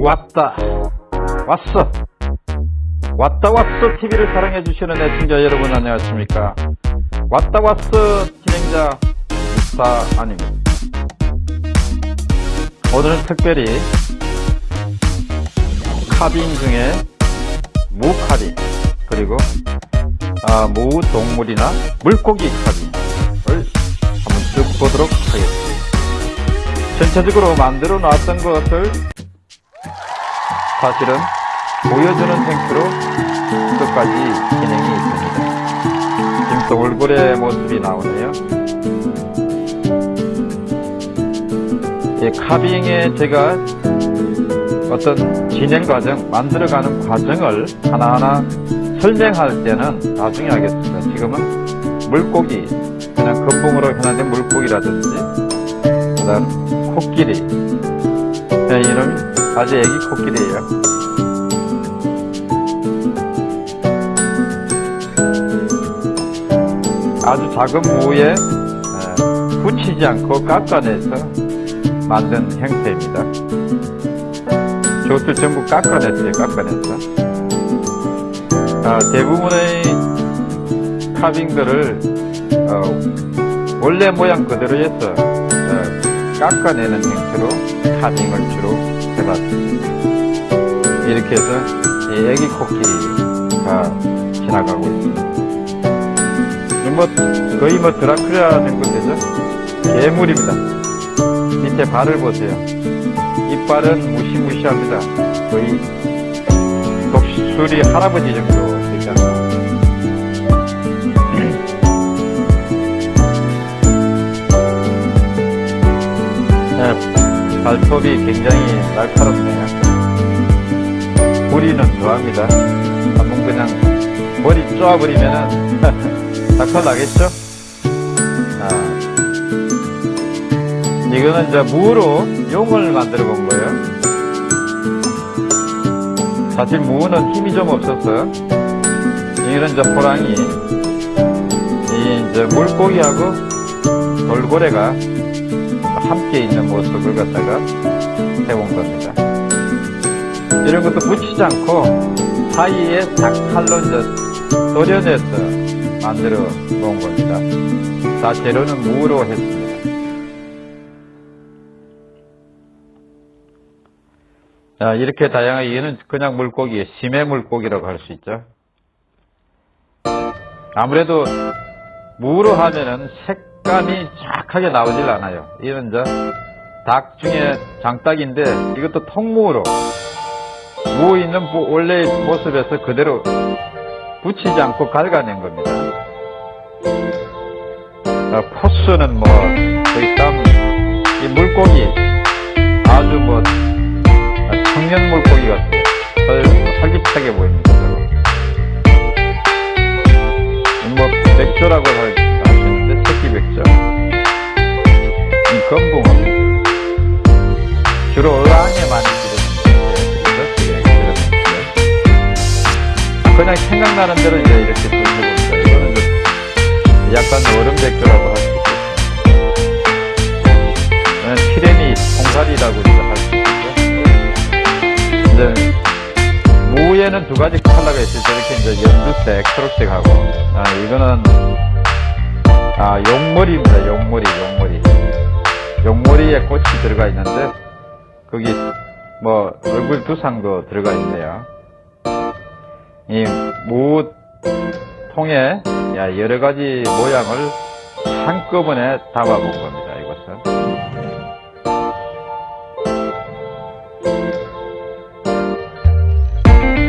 왔다. 왔어. 왔다 왔어 TV를 사랑해 주시는 애청자 여러분 안녕하십니까? 왔다 왔어 진행자 육사 아닙니다. 오늘은 특별히 카빙 중에 무카빙 그리고 아, 무 동물이나 물고기 카빙을 한번 쭉 보도록 하겠습니다. 전체적으로 만들어 놨던 것을 사실은 보여주는 행태로 끝까지 진행이 있습니다. 지금 또 얼굴의 모습이 나오네요. 이 카빙에 제가 어떤 진행 과정, 만들어가는 과정을 하나하나 설명할 때는 나중에 하겠습니다. 지금은 물고기, 그냥 금붕으로 현황된 물고기라든지, 그 다음 코끼리, 네, 이름이 아주 애기 코끼리예요. 아주 작은 무에 붙이지 않고 깎아내서 만든 형태입니다. 저것들 전부 깎아냈어요. 깎아냈어. 아, 대부분의 카빙들을 어, 원래 모양 그대로 해서 어, 깎아내는 형태로 카빙을 주로 해봤습니다. 이렇게 해서 이 애기 코끼리가 지나가고 있습니다. 뭐 거의 뭐 드라큘라 정도 되죠? 괴물입니다. 밑에 발을 보세요. 이빨은 무시무시합니다. 거의 독수리 할아버지 정도 되잖아요. 네, 발톱이 굉장히 날카롭네요. 부리는 좋아합니다. 한번 그냥 머리 쪼아버리면은 닭털 나겠죠? 아, 이거는 이제 무로 용을 만들어 본 거예요. 사실 무는 힘이 좀 없어서 이거는 이제 호랑이, 이 이제 물고기하고 돌고래가 함께 있는 모습을 갖다가 해본 겁니다. 이런 것도 붙이지 않고 사이에 닭칼로 이제 도려내서 만들어 본 겁니다. 다 재료는 무로 했습니다. 자, 이렇게 다양하게 이는 그냥 물고기, 심해 물고기라고 할 수 있죠. 아무래도 무로 하면은 색감이 정확하게 나오질 않아요. 이런 이제 닭 중에 장닭인데 이것도 통무로 무 있는 원래의 모습에서 그대로 붙이지 않고 갉아낸 겁니다. 어, 포스는 뭐 거의 땀이 물고기 아주 뭐 청년 물고기 같아요. 활기차게 보입니다. 뭐 백조라고 나는 대로 이제 이렇게 돌려봅니다. 이거는 약간 얼음 백조라고 할 수 있겠습니다. 피레미 통살이라고 할수 있겠죠. 이제 무에는 두 가지 컬러가 있을 때 이렇게 이제 연두색, 초록색하고 아 이거는 아 용머리입니다. 용머리, 용머리. 용머리에 꽃이 들어가 있는데 거기 뭐 얼굴 두상도 들어가 있네요. 이 무통에 여러 가지 모양을 한꺼번에 담아본 겁니다. 이것은.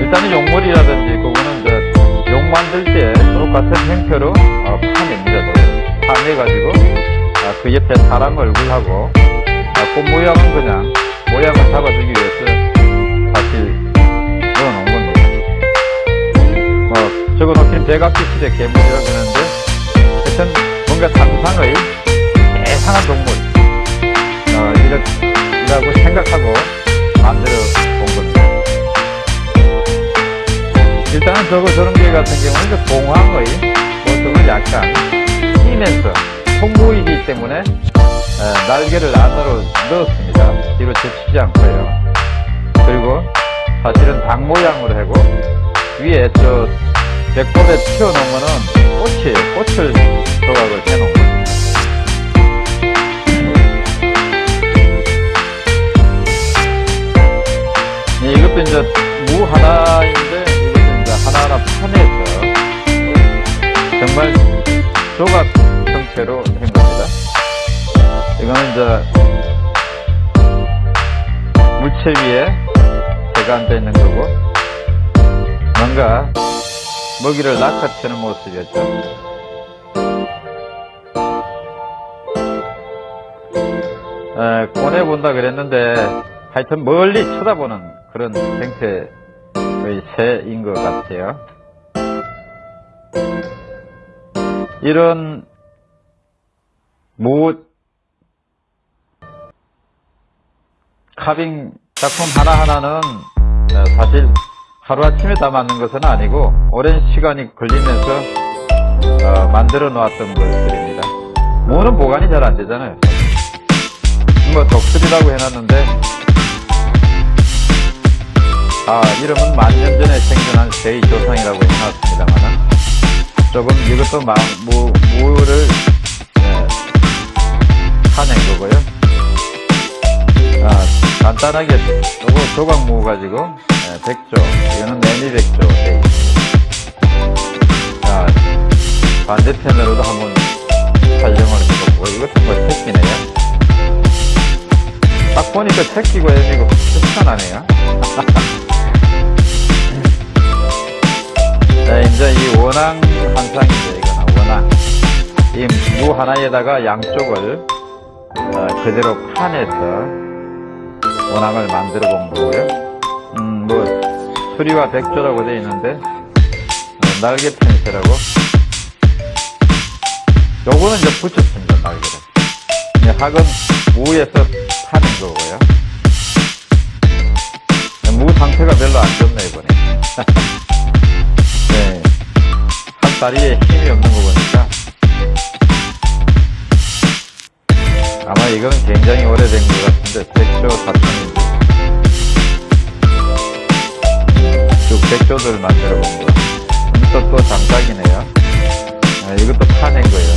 일단은 용물이라든지 그거는 이제 용 만들 때 똑같은 형태로 어, 파냅니다. 파내가지고 어, 그 옆에 사람 얼굴하고 어, 꽃 모양은 그냥 모양을 잡아주기 위해서 적어놓긴 대각기실의 괴물이라고 하는데 하여튼 뭔가 상상의 이상한 동물 어, 이라고 생각하고 만들어 본 겁니다. 일단은 저거 저런 게 같은 경우는 봉황의 모습을 약간 띄면서 통보이기 때문에 에, 날개를 안으로 넣었습니다. 뒤로 젖히지 않고요. 그리고 사실은 닭 모양으로 하고 위에 저 배꼽에 튀어놓으면은 꽃이에요. 꽃을 조각을 해놓은 거예요. 네, 이것도 이제 무 하나인데 이것도 이제 하나하나 판에서 정말 조각 형태로 한 겁니다. 이거는 이제 물체 위에 앉아 있는 거고 뭔가 먹이를 낚아채는 모습이었죠. 에, 꺼내본다 그랬는데 하여튼 멀리 쳐다보는 그런 형태의 새인 것 같아요. 이런 무 카빙 작품 하나하나는 어, 사실 하루아침에 다 만든 것은 아니고 오랜 시간이 걸리면서 어, 만들어 놓았던 것들입니다. 무는 보관이 잘 안 되잖아요. 뭐 독수리라고 해놨는데 아 이름은 만년 전에 생겨난 새의 조상이라고 해놨습니다만은 조금 이것도 마, 무, 무를 예, 파낸 거고요. 아, 간단하게 요거 조각 무 가지고 예, 백조 이거는 매미 백조. 자 반대편으로도 한번 촬영을 해보고 이것도 뭐 새끼네요. 딱 보니까 새끼고 애미고 비슷하네요. 네, 이제 이 원앙 한상이죠, 이거는 원앙. 이 무 하나에다가 양쪽을 어, 그대로 판에서 원앙을 만들어 본 거고요. 음, 뭐 수리와 백조라고 되어 있는데 어, 날개 펜스라고. 요거는 이제 붙였습니다, 날개를. 이 학은 무에서 파는 거고요. 무 상태가 별로 안 좋네, 이번에. 네. 한 다리에 힘이 없는 거 보니까. 아마 이거는 굉장히 오래된 것 같은데, 백조 사천인데. 쭉 백조들 만들어 본 거. 이것도 또 장작이네요. 네, 이것도 파낸 거예요.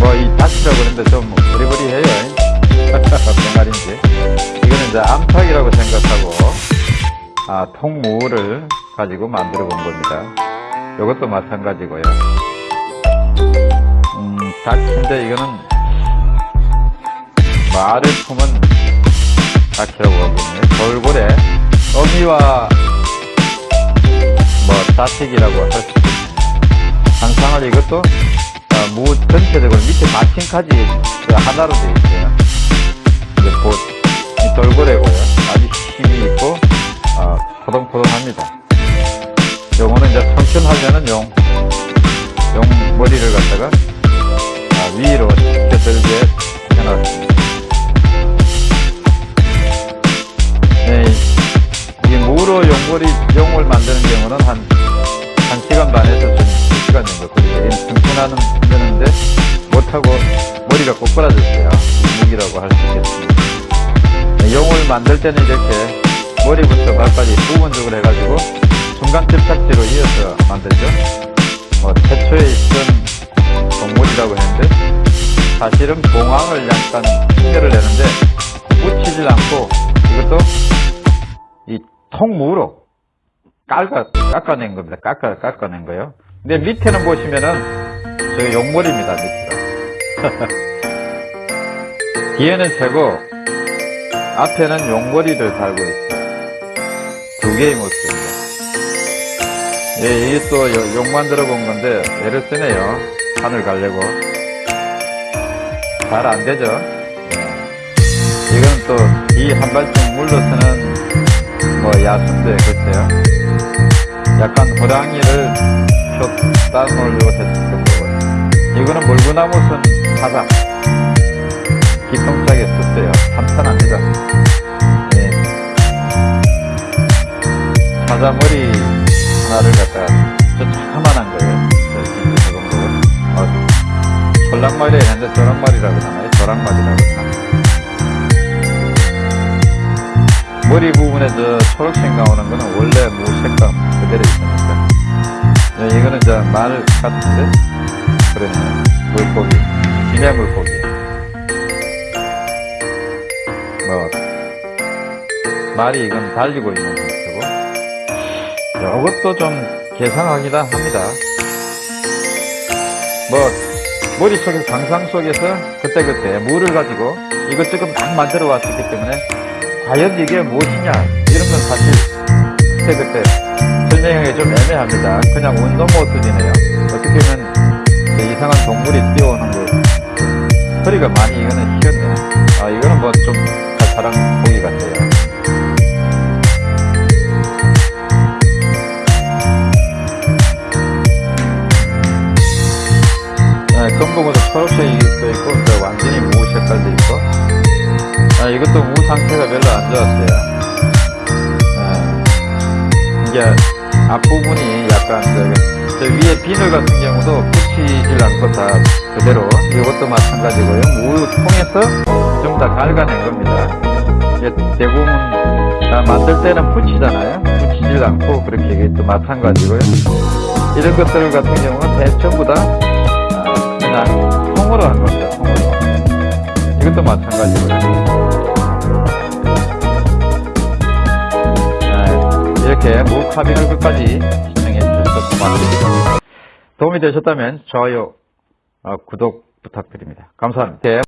뭐, 이 다치라고 그러는데 좀 버리버리해요. 병아리인지. 이거는 이제 암탉이라고 생각하고, 아, 통무를 가지고 만들어 본 겁니다. 이것도 마찬가지고요. 음, 닭인데 이거는 말을 품은 닭이라고 하거든요. 돌고래, 어미와 뭐 자식이라고 할 수 있습니다. 항상을 이것도 어, 무 전체적으로 밑에 마침까지 그 하나로 되어 있어요. 이제 보, 이 돌고래고요. 아주 힘이 있고 어, 포동포동합니다. 요거는 이제 청춘하려는 용, 용 머리를 갖다가 아, 위로 껴들게 해놨습니다. 이, 이 무로 용머리, 용을 만드는 경우는 한, 한 시간 반에서 좀, 두 시간 정도 걸리죠. 청춘하는, 되는데, 못하고 머리가 꼬꾸라졌어요. 무기라고 할 수 있겠습니다. 네, 용을 만들 때는 이렇게 머리부터 발까지 부분적으로 해가지고 중간 접착제로 이어서 만들죠. 뭐 태초에 있던 동물이라고 했는데 사실은 봉황을 약간 핑계를 내는데 묻히질 않고 이것도 이 통무로 깎아, 깎아낸 겁니다. 깎아, 깎아낸 거예요. 근데 밑에는 보시면은 저기 용머리입니다. 밑에가. 뒤에는 새고 앞에는 용머리를 달고 있어요. 두 개의 모습입니다. 예, 이게 또 용 만 들어 본 건데, 애를 쓰네요. 산을 가려고. 잘 안 되죠? 예. 이건 또, 이 한 발씩 물러서는, 뭐, 야수인데, 글쎄요. 약간 호랑이를 줬다 놓으려고 했을 거고. 이거는 물구나무선 사자. 기똥차게 썼어요. 참찬합니다. 예. 사자 머리 하나를 갖다가 저 자그만한 거예요. 저 정도. 어, 솔랑말이 했는데 조랑말이라고 하나요? 조랑말이라고 머리 부분에 저 초록색 나오는 거는 원래 무 색감 그대로 있으니까. 네, 이거는 저말 같은데? 그러네. 물고기. 심해 물고기. 뭐, 말이 이건 달리고 있는 형태고. 이것도 좀 개상하기다 합니다. 뭐, 머릿속에 상상 속에서 그때그때 물을 가지고 이것저것 막 만들어 왔었기 때문에 과연 이게 무엇이냐 이런 건 사실 그때그때 설명하기 좀 애매합니다. 그냥 운동모 수준이에요. 어떻게 보면 그 이상한 동물이 뛰어오는 거 소리가 많이 이거는 희었네. 아 이거는 뭐 좀 사람 부분이 약간 저, 저 위에 비늘 같은 경우도 붙이질 않고 다 그대로 이것도 마찬가지고요. 무 통해서 좀다 갉아낸 겁니다. 이게 대부분 다 만들 때는 붙이잖아요. 붙이질 않고 그렇게 또 마찬가지고요. 이런 것들 같은 경우는 대 전부 다 아, 그냥 통으로 한 겁니다. 통으로. 이것도 마찬가지고요 이렇게 무카빙을 끝까지 시청해 주셔서 고맙습니다. 도움이 되셨다면 좋아요 어, 구독 부탁드립니다. 감사합니다